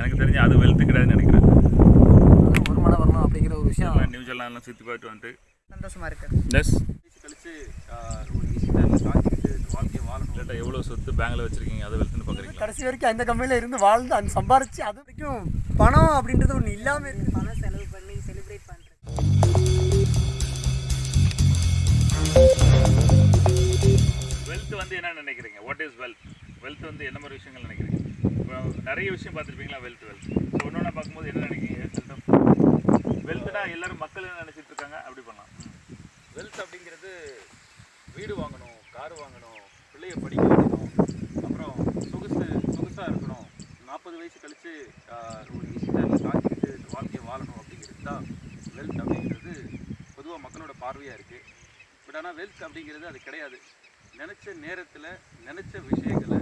எனக்கு தெரிஞ்சு அது வெல்த்து கிடையாதுன்னு நினைக்கிறேன். வருமானம் வரணும் அப்படிங்கிற ஒரு விஷயம். எல்லாம் சுற்றி பார்த்துட்டு வந்துட்டு. சந்தோஷமா இருக்கு. எஸ் கழிச்சு ஒரு வாழ்க்கையை வாழணும். எவ்வளோ சொத்து பேங்கில் வச்சுருக்கீங்க? அதை வெல்த்துன்னு பார்க்குறீங்களா கடைசி வரைக்கும் அந்த கம்பெனியில் இருந்து வாழ்ந்து அந்த சம்பாரிச்சு அது வரைக்கும் பணம் அப்படின்றது ஒன்று இல்லாமல் இருக்கு. பணம் செலவு பண்ணி செலிப்ரேட் பண்ணுறது வெல்த் வந்து என்ன நினைக்கிறீங்க? வாட் இஸ் வெல்த் வெல்த் வந்து என்ன மாதிரி விஷயங்கள் நினைக்கிறீங்க? நிறைய விஷயம் பார்த்துருப்பீங்களா வெல்த் வெல்த் ஸோ ஒன்று பார்க்கும்போது என்ன நினைக்கிறீங்க? வெல்த்னா எல்லாரும் மக்கள் என்ன நினச்சிட்டு இருக்காங்க? அப்படி பண்ணலாம். வெல்த் அப்படிங்கிறது வீடு வாங்கணும் கார் வாங்கணும் பிள்ளைய படிக்க வைக்கணும் அப்புறம் சொகுசு சொகுசாக இருக்கணும். நாற்பது வயசு கழித்து ஒரு ஈஸி டைமில் வாழ்க்கையை வாழணும் அப்படிங்கிறது தான் வெல்த் அப்படிங்கிறது பொதுவாக மக்களோட பார்வையாக இருக்குது பட் ஆனால் வெல்த் அப்படிங்கிறது அது கிடையாது. நினச்ச நேரத்தில் நினச்ச விஷயங்களை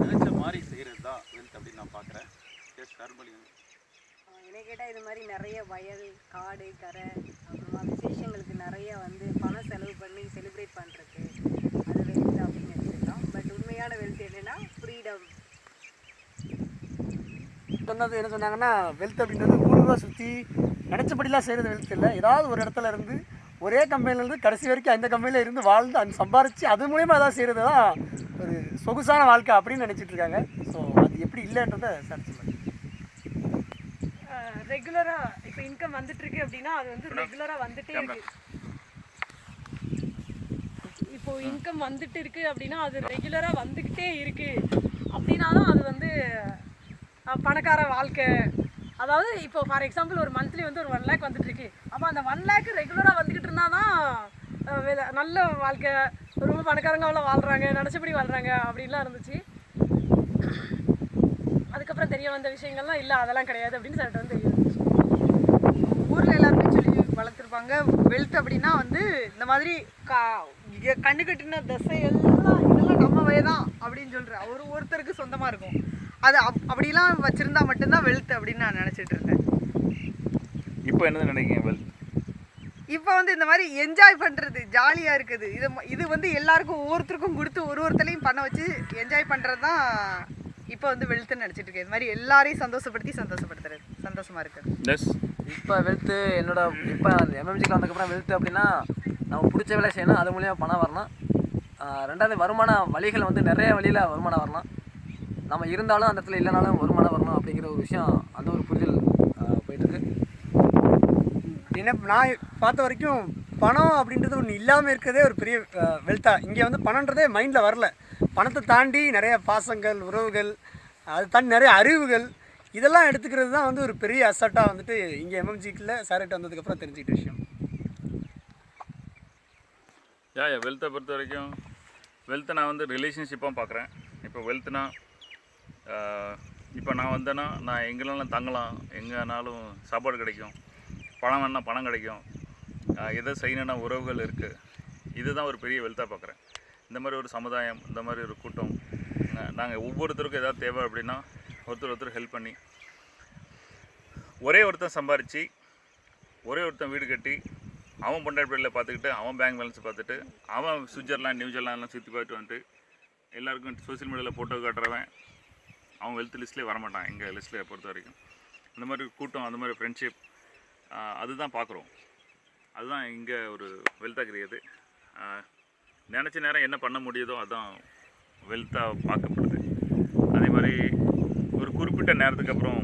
நினச்ச மாதிரி செய்கிறது தான் வெல்த் அப்படின்னு நான் பார்க்குறேன் எஸ் கரும்பலிங்க என்னை கேட்டால் இது மாதிரி நிறைய வயல் காடு கரை அப்புறமா விசேஷங்களுக்கு நிறைய வந்து பணம் செலவு பண்ணி செலிப்ரேட் பண்ணுறது அது வெல்த் அப்படின்னு எடுத்துக்கலாம் பட் உண்மையான வெல்த் என்னன்னா ஃப்ரீடம் சொன்னது என்ன சொன்னாங்கன்னா வெல்த் அப்படின்றது ஊருவா சுற்றி நினச்சபடிலாம் செய்கிறது வெல்த் இல்லை. ஏதாவது ஒரு இடத்துல இருந்து ஒரே கம்பெனிலேருந்து கடைசி வரைக்கும் அந்த கம்பெனியில் இருந்து வாழ்ந்து அந்த சம்பாரித்து அது மூலயமா ஏதாவது செய்கிறது தான் ஒரு சொகுசான வாழ்க்கை அப்படின்னு நினச்சிட்டு இருக்காங்க. ஸோ அது எப்படி இல்லைன்றதை சார் சொல்லுங்கள் ரெகுலராக இப்போ இன்கம் வந்துட்டு இருக்கு அப்படின்னா அது வந்து ரெகுலராக வந்துட்டே இருக்கு. இப்போ இன்கம் வந்துட்டு இருக்கு அப்படின்னா அது ரெகுலராக வந்துக்கிட்டே இருக்கு. அப்படின்னா தான் அது வந்து பணக்கார வாழ்க்கை. அதாவது இப்போ ஃபார் எக்ஸாம்பிள் ஒரு மந்த்லி வந்து ஒரு ஒன் லேக் வந்துட்டு இருக்கு. அப்போ அந்த ஒன் லேக் ரெகுலராக வந்துக்கிட்டு இருந்தால் தான் நல்ல வாழ்க்கை ரொம்ப பணக்காரங்க அவ்வளோ வாழ்கிறாங்க நினச்சபடி வாழ்கிறாங்க அப்படின்லாம் இருந்துச்சு. அதுக்கப்புறம் தெரிய வந்த விஷயங்கள்லாம் இல்லை அதெல்லாம் கிடையாது அப்படின்னு சொல்லிட்டு வந்து தெரியும் ஊரில் எல்லாருமே சொல்லி வளர்த்துருப்பாங்க. வெல்த் அப்படின்னா வந்து இந்த மாதிரி கா கண்ணு கட்டின தசை எல்லாம் இதெல்லாம் நம்மவே தான் அப்படின்னு சொல்கிற ஒரு ஒருத்தருக்கு சொந்தமாக இருக்கும். அது அப் அப்படிலாம் வச்சுருந்தா மட்டும்தான் வெல்த் அப்படின்னு நான் நினச்சிட்டு இருந்தேன். இப்போ என்ன நினைக்கிறேன் வெல்த் இப்போ வந்து இந்த மாதிரி என்ஜாய் பண்ணுறது ஜாலியாக இருக்குது. இது ம- இது வந்து எல்லாருக்கும் ஒவ்வொருத்தருக்கும் கொடுத்து ஒரு ஒருத்தரையும் பண்ண வச்சு என்ஜாய் பண்ணுறது தான் இப்போ வந்து வெல்த்துன்னு நினச்சிட்டு இருக்கேன். இது மாதிரி எல்லாரையும் சந்தோஷப்படுத்தி சந்தோஷப்படுத்துறது. சந்தோஷமாக இருக்குது எஸ் இப்போ வெல்த்து என்னோட இப்போ எம்எம்ஜிக்கு வந்ததுக்கப்புறம் வெல்த்து அப்படின்னா நம்ம பிடிச்ச வேலை செய்யணும் அது மூலியமாக பணம் வரணும். ரெண்டாவது வருமான வழிகள் வந்து நிறைய வழியில் வருமானம் வரணும். நம்ம இருந்தாலும் அந்த இடத்துல இல்லைனாலும் வருமானம் வரணும் அப்படிங்கிற ஒரு விஷயம் அந்த ஒரு புரிதல் என்ன நான் பார்த்த வரைக்கும் பணம் அப்படின்றது ஒன்று இல்லாமல் இருக்கிறதே ஒரு பெரிய வெல்த்தா இங்கே வந்து பணன்றதே மைண்டில் வரல. பணத்தை தாண்டி நிறைய பாசங்கள் உறவுகள் அது தாண்டி நிறைய அறிவுகள் இதெல்லாம் எடுத்துக்கிறது தான் வந்து ஒரு பெரிய அசட்டாக வந்துட்டு இங்கே எம்எம்ஜிக்கில் சார்கிட்ட வந்ததுக்கப்புறம் தெரிஞ்சுக்கிட்ட விஷயம். யா யா வெல்த்தை பொறுத்த வரைக்கும் வெல்த்தை நான் வந்து ரிலேஷன்ஷிப்பாக பார்க்குறேன். இப்போ வெல்த்னா இப்போ நான் வந்தேன்னா நான் எங்கேனாலும் தங்கலாம் எங்கேனாலும் சாப்பாடு கிடைக்கும். பணம் வேணால் பணம் கிடைக்கும். எதை செய்யணும்னா உறவுகள் இருக்குது இதுதான் ஒரு பெரிய வெல்த்தாக பார்க்குறேன் இந்த மாதிரி ஒரு சமுதாயம் இந்த மாதிரி ஒரு கூட்டம் நாங்கள் ஒவ்வொருத்தருக்கும் ஏதாவது தேவை அப்படின்னா ஒருத்தர் ஒருத்தர் ஹெல்ப் பண்ணி ஒரே ஒருத்தன் சம்பாரித்து ஒரே ஒருத்தன் வீடு கட்டி அவன் பொண்டாட்டி பிள்ளைல பார்த்துக்கிட்டு அவன் பேங்க் பேலன்ஸ் பார்த்துட்டு அவன் சுவிட்சர்லாண்ட் நியூசிலாந்துலாம் சுற்றி பார்த்துட்டு வந்துட்டு எல்லாருக்கும் சோஷியல் மீடியாவில் ஃபோட்டோ காட்டுறவன் அவன் வெல்த் லிஸ்ட்லேயே வரமாட்டான் எங்கள் லிஸ்ட்டில் பொறுத்த வரைக்கும். அந்த மாதிரி கூட்டம் அந்த மாதிரி ஃப்ரெண்ட்ஷிப் அதுதான் பார்க்குறோம். அதுதான் இங்கே ஒரு வெல்த்தாக கிடையாது நினச்ச நேரம் என்ன பண்ண முடியுதோ அதுதான் வெல்த்தாக பார்க்கப்படுது. அதே மாதிரி ஒரு குறிப்பிட்ட நேரத்துக்கு அப்புறம்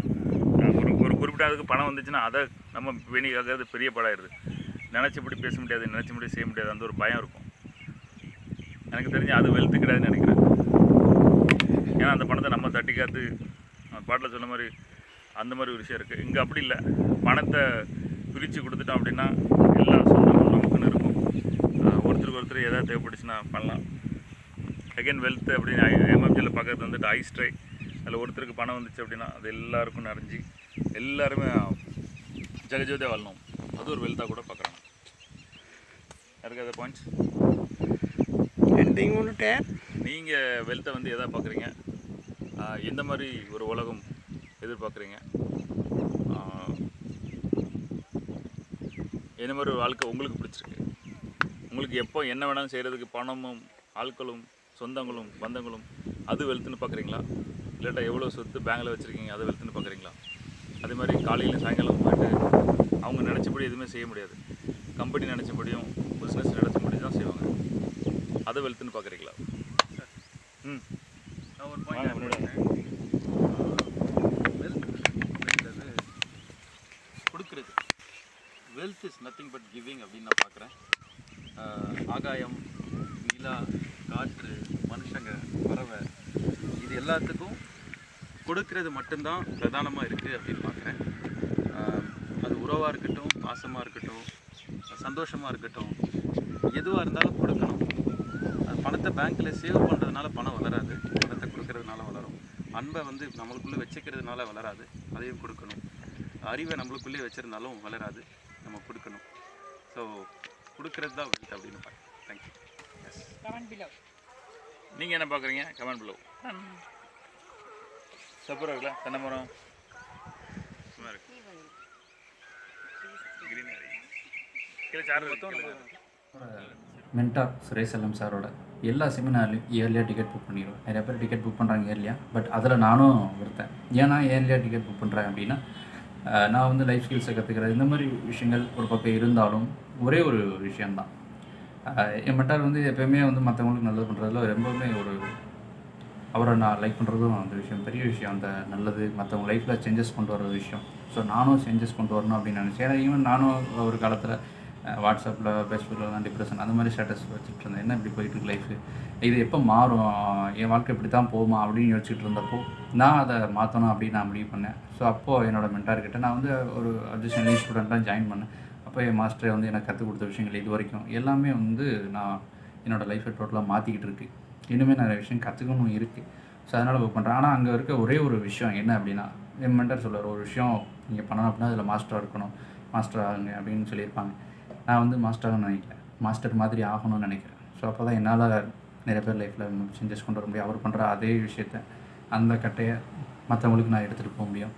ஒரு ஒரு குறிப்பிட்ட அதுக்கு பணம் வந்துச்சுன்னா அதை நம்ம வேணிக்காகிறது பெரிய படாயிருது நினச்சபடி பேச முடியாது நினச்சபடி செய்ய முடியாது அந்த ஒரு பயம் இருக்கும். எனக்கு தெரிஞ்சு அது வெல்த்து கிடையாதுன்னு நினைக்கிறேன். ஏன்னா அந்த பணத்தை நம்ம தட்டி காத்து பாட்டில் சொன்ன மாதிரி அந்த மாதிரி ஒரு விஷயம் இருக்குது இங்கே அப்படி இல்லை. பணத்தை பிரித்து கொடுத்துட்டோம் அப்படின்னா எல்லா சொந்தமும் நமக்குன்னு இருக்கும். ஒருத்தருக்கு ஒருத்தர் எதாவது தேவைப்பட்டுச்சுன்னா பண்ணலாம். அகைன் வெல்த் அப்படின்னு எம்எம்ஜியில் பார்க்கறது வந்துட்டு ஐஸ் ட்ரை அதில் ஒருத்தருக்கு பணம் வந்துச்சு அப்படின்னா அது எல்லாருக்கும் நிறைஞ்சி எல்லாருமே ஜெகஜோதியாக வாழணும். அது ஒரு வெல்த்தாக கூட பார்க்குறாங்க யாருக்கு அதை பாயிண்ட்ஸ் எண்டிங் வந்துட்டேன் நீங்கள் வெல்த்தை வந்து எதை பார்க்குறீங்க? எந்த மாதிரி ஒரு உலகம் எதிர்பார்க்குறீங்க? எந்த மாதிரி ஒரு வாழ்க்கை உங்களுக்கு பிடிச்சிருக்கு? உங்களுக்கு எப்போ என்ன வேணாலும் செய்கிறதுக்கு பணமும் ஆட்களும் சொந்தங்களும் பந்தங்களும் அது வெல்த்துன்னு பார்க்குறீங்களா இல்லாட்டா எவ்வளோ சொத்து பேங்கில் வச்சுருக்கீங்க அதை வெல்த்துன்னு பார்க்குறீங்களா அதே மாதிரி காலையில் சாயங்காலம் போயிட்டு அவங்க நினச்சபடி எதுவுமே செய்ய முடியாது. கம்பெனி நினச்சபடியும் பிஸ்னஸ் நினச்சபடி தான் செய்வாங்க. அதை வெல்த்துன்னு பார்க்குறீங்களா ம். நான் ஒரு பாயிண்ட் முன்னாடி வெல்த் அப்படின்றது கொடுக்கறது wealth is nothing but giving அப்படின்னு நான் பார்க்குறேன். ஆகாயம் நிலா காற்று மனுஷங்க பறவை இது எல்லாத்துக்கும் கொடுக்கறது மட்டும்தான் பிரதானமாக இருக்குது அப்படின்னு பார்க்குறேன். அது உறவாக இருக்கட்டும் பாசமாக இருக்கட்டும் சந்தோஷமாக இருக்கட்டும் எதுவாக இருந்தாலும் கொடுக்கணும். அது பணத்தை பேங்க்கில் சேவ் பண்ணுறதுனால பணம் வளராது. பணத்தை கொடுக்கறதுனால வளரும். அன்பை வந்து நம்மளுக்குள்ளே வச்சுக்கிறதுனால வளராது. அதையும் கொடுக்கணும். அறிவை நம்மளுக்குள்ளேயே வச்சுருந்தாலும் வளராது. நம்ம கொடுக்கணும். ஸோ கொடுக்கறது தான் வெல்த் அப்படின்னு பார்க்குறேன் தேங்க்யூ கமெண்ட் பிலோ நீங்கள் என்ன பார்க்குறீங்க? கமெண்ட் ப்ளூ சப்பரம் இருக்குல்ல? தென்னை மரம். சும்மா இருக்கு. Green area. கீழே சார் இருக்கு. மென்டார் சுரேசலம் சாரோட எல்லா செமினார்லையும் இயர்லியாக டிக்கெட் புக் பண்ணிடுவேன் நிறைய பேர் டிக்கெட் புக் பண்ணுறாங்க இயர்லியாக பட் அதில் நானும் ஒருத்தன் ஏன்னா இயர்லியாக டிக்கெட் புக் பண்ணுறேன் அப்படின்னா நான் வந்து லைஃப் ஸ்கில்ஸை கற்றுக்கிறது இந்த மாதிரி விஷயங்கள் ஒரு பக்கம் இருந்தாலும் ஒரே ஒரு விஷயந்தான் என் மென்டார் வந்து எப்பயுமே வந்து மற்றவங்களுக்கு நல்லது பண்ணுறதுல ரொம்பவுமே ஒரு அவரை நான் லைக் பண்ணுறதும் அந்த விஷயம் பெரிய விஷயம் அந்த நல்லது மற்றவங்க லைஃப்பில் சேஞ்சஸ் கொண்டு வர விஷயம். ஸோ நானும் சேஞ்சஸ் கொண்டு வரணும் அப்படின்னு நினச்சேன். ஏன்னா ஈவன் நானும் ஒரு காலத்தில் வாட்ஸ்அப்பில் ஃபேஸ்புக்கில் டிப்ரெஷன் அந்த மாதிரி ஸ்டேட்டஸ் வச்சுட்டு இருந்தேன். என்ன இப்படி போயிட்டு இருக்கு லைஃப் இது எப்போ மாறும்? என் வாழ்க்கை இப்படி தான் போகுமா? அப்படின்னு யோசிச்சுட்டு இருந்தப்போ நான் அதை மாற்றணும் அப்படின்னு நான் முடிவு பண்ணேன். ஸோ அப்போது என்னோட மென்டார்கிட்ட நான் வந்து ஒரு அட்ஜஸ்ட் ஸ்டூடெண்ட்டாக ஜாயின் பண்ணேன். அப்போ என் மாஸ்டர் வந்து எனக்கு கற்றுக் கொடுத்த விஷயங்கள் இது வரைக்கும். எல்லாமே வந்து நான் என்னோடய லைஃப்பை டோட்டலாக மாற்றிக்கிட்டு இருக்கு. இன்னுமே நிறைய விஷயம் கற்றுக்கணும் இருக்குது ஸோ அதனால் புக் பண்ணுறேன் ஆனால் அங்கே இருக்க ஒரே ஒரு விஷயம் என்ன அப்படின்னா என் மென்டர் சொல்லுவார் ஒரு விஷயம் நீங்கள் பண்ணணும் அப்படின்னா அதில் மாஸ்டராக இருக்கணும். மாஸ்டர் ஆகுங்க அப்படின்னு சொல்லியிருப்பாங்க. நான் வந்து மாஸ்டர் ஆகணும்னு நினைக்கிறேன் மாஸ்டர் மாதிரி ஆகணும்னு நினைக்கிறேன். ஸோ அப்போ தான் என்னால் நிறைய பேர் லைஃப்பில் சேஞ்சஸ் கொண்டு வர முடியும். அவர் பண்ணுற அதே விஷயத்த அந்த கட்டையை மற்றவங்களுக்கு நான் எடுத்துகிட்டு போக முடியும்.